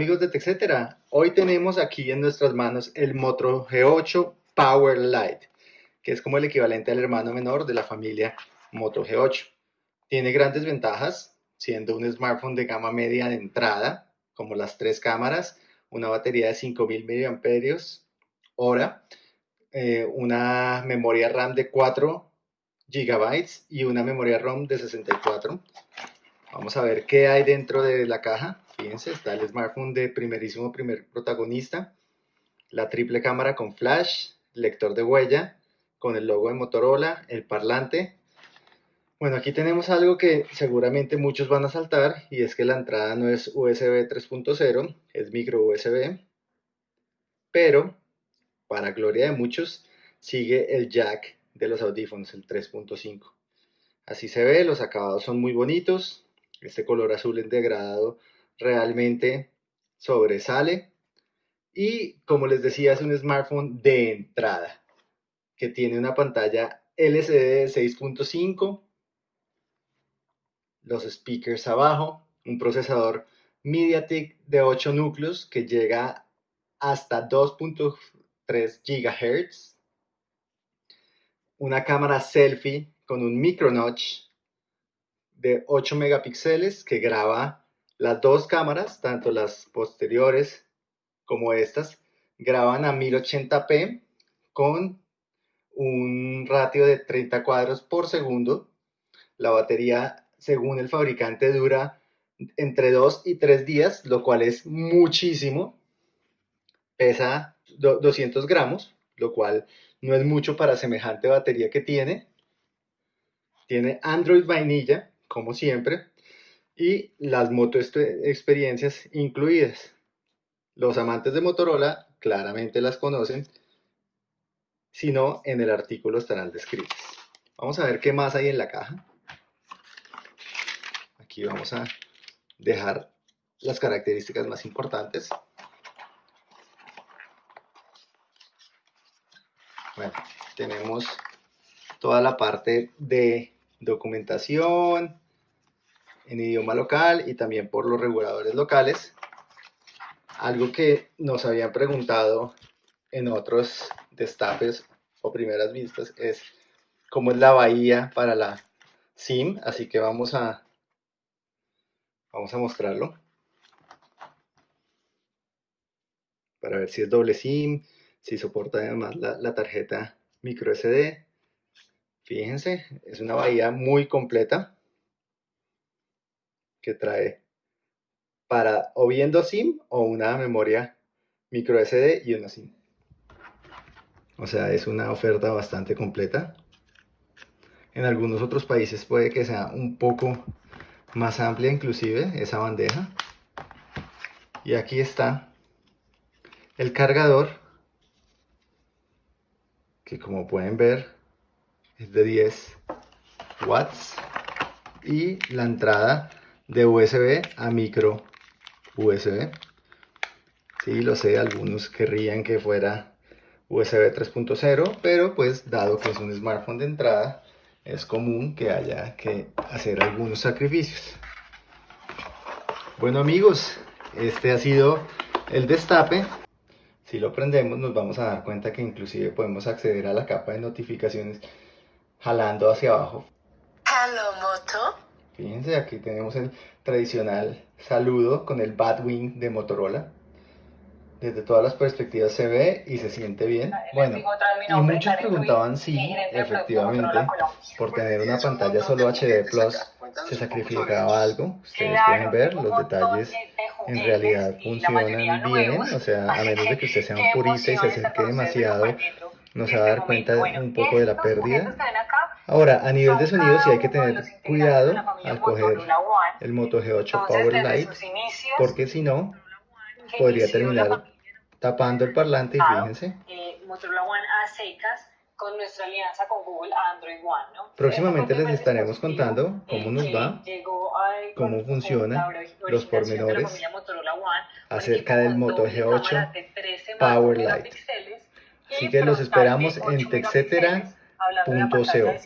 amigos de TechCetera, hoy tenemos aquí en nuestras manos el Moto G8 Power Lite, que es como el equivalente al hermano menor de la familia Moto G8. Tiene grandes ventajas, siendo un smartphone de gama media de entrada, como las tres cámaras, una batería de 5000 mAh, eh, una memoria RAM de 4 GB y una memoria ROM de 64. Vamos a ver qué hay dentro de la caja. Fíjense, está el smartphone de primerísimo primer protagonista, la triple cámara con flash, lector de huella, con el logo de Motorola, el parlante. Bueno, aquí tenemos algo que seguramente muchos van a saltar y es que la entrada no es USB 3.0, es micro USB, pero para gloria de muchos sigue el jack de los audífonos, el 3.5. Así se ve, los acabados son muy bonitos, este color azul en degradado realmente sobresale. Y como les decía, es un smartphone de entrada que tiene una pantalla LCD de 6.5, los speakers abajo, un procesador MediaTek de 8 núcleos que llega hasta 2.3 GHz, una cámara selfie con un micro notch de 8 megapíxeles que graba las dos cámaras, tanto las posteriores como estas, graban a 1080p con un ratio de 30 cuadros por segundo. La batería, según el fabricante, dura entre 2 y 3 días, lo cual es muchísimo. Pesa 200 gramos, lo cual no es mucho para semejante batería que tiene. Tiene Android vainilla, como siempre y las moto experiencias incluidas. Los amantes de Motorola claramente las conocen, si no, en el artículo estarán descritas. Vamos a ver qué más hay en la caja. Aquí vamos a dejar las características más importantes. Bueno, tenemos toda la parte de documentación, en idioma local y también por los reguladores locales. Algo que nos habían preguntado en otros destapes o primeras vistas es cómo es la bahía para la SIM, así que vamos a, vamos a mostrarlo para ver si es doble SIM, si soporta además la, la tarjeta micro SD. Fíjense, es una bahía muy completa que trae para o bien dos SIM o una memoria micro SD y una SIM. O sea, es una oferta bastante completa. En algunos otros países puede que sea un poco más amplia inclusive esa bandeja. Y aquí está el cargador que como pueden ver es de 10 watts y la entrada de USB a micro USB. Sí, lo sé, algunos querrían que fuera USB 3.0, pero pues dado que es un smartphone de entrada, es común que haya que hacer algunos sacrificios. Bueno amigos, este ha sido el destape. Si lo prendemos nos vamos a dar cuenta que inclusive podemos acceder a la capa de notificaciones jalando hacia abajo. Hello Moto. Fíjense, aquí tenemos el tradicional saludo con el Batwing de Motorola. Desde todas las perspectivas se ve y se siente bien. Bueno, y muchos preguntaban si efectivamente por tener una pantalla solo HD Plus se sacrificaba algo. Ustedes pueden ver los detalles en realidad funcionan bien, o sea, a menos de que usted sea un purista y se acerque demasiado, no se va a dar cuenta un poco de la pérdida. Ahora, a nivel de sonido sí hay que tener cuidado al coger el Moto G8 Power Lite, porque si no, podría terminar tapando el parlante y fíjense. Eh, Motorola One a secas con nuestra alianza con Google Android One, ¿no? Próximamente les estaremos contando cómo nos va, cómo funcionan los pormenores acerca del Moto G8 Power Lite. Así que los esperamos en hablando de